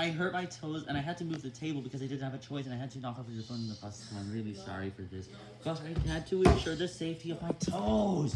I hurt my toes, and I had to move the table because I didn't have a choice, and I had to knock off your phone in the process, I'm really sorry for this. But I had to ensure the safety of my toes!